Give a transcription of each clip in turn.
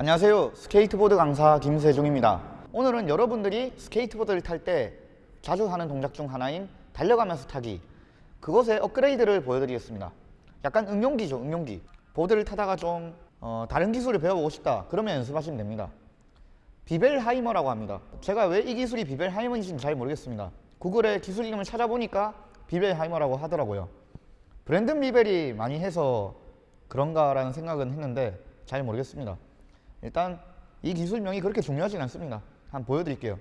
안녕하세요. 스케이트보드 강사 김세중입니다. 오늘은 여러분들이 스케이트보드를 탈 때 자주 하는 동작 중 하나인 달려가면서 타기. 그것의 업그레이드를 보여드리겠습니다. 약간 응용기죠 응용기. 보드를 타다가 좀 어, 다른 기술을 배워보고 싶다. 그러면 연습하시면 됩니다. Biebelheimer라고 합니다. 제가 왜 이 기술이 Biebelheimer인지는 잘 모르겠습니다. 구글에 기술 이름을 찾아보니까 Biebelheimer라고 하더라고요. 브랜든 비벨이 많이 해서 그런가 라는 생각은 했는데 잘 모르겠습니다 일단 이 기술명이 그렇게 중요하진 않습니다. 한번 보여드릴게요.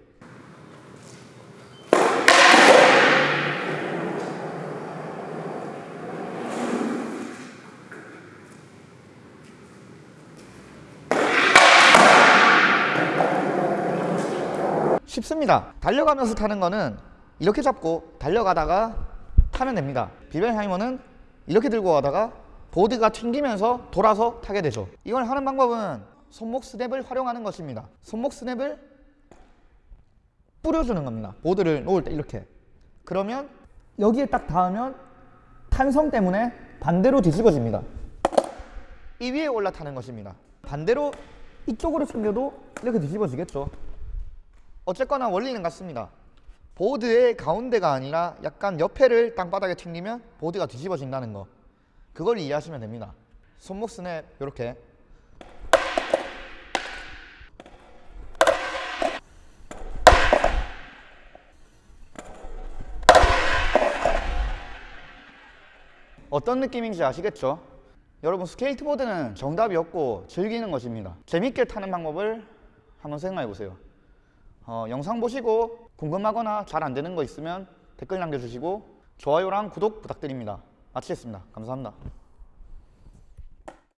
쉽습니다. 달려가면서 타는 거는 이렇게 잡고 달려가다가 타면 됩니다. 비벨하이머는 이렇게 들고 가다가 보드가 튕기면서 돌아서 타게 되죠. 이걸 하는 방법은 손목 스냅을 활용하는 것입니다. 손목 스냅을 뿌려주는 겁니다. 보드를 놓을 때 이렇게. 그러면 여기에 딱 닿으면 탄성 때문에 반대로 뒤집어집니다. 이 위에 올라타는 것입니다. 반대로 이쪽으로 당겨도 이렇게 뒤집어지겠죠. 어쨌거나 원리는 같습니다. 보드의 가운데가 아니라 약간 옆에를 땅바닥에 튕기면 보드가 뒤집어진다는 거. 그걸 이해하시면 됩니다. 손목 스냅 이렇게 어떤 느낌인지 아시겠죠? 여러분 스케이트보드는 정답이 없고 즐기는 것입니다. 재밌게 타는 방법을 한번 생각해 보세요. 어, 영상 보시고 궁금하거나 잘 안되는 거 있으면 댓글 남겨주시고 좋아요랑 구독 부탁드립니다. 마치겠습니다. 감사합니다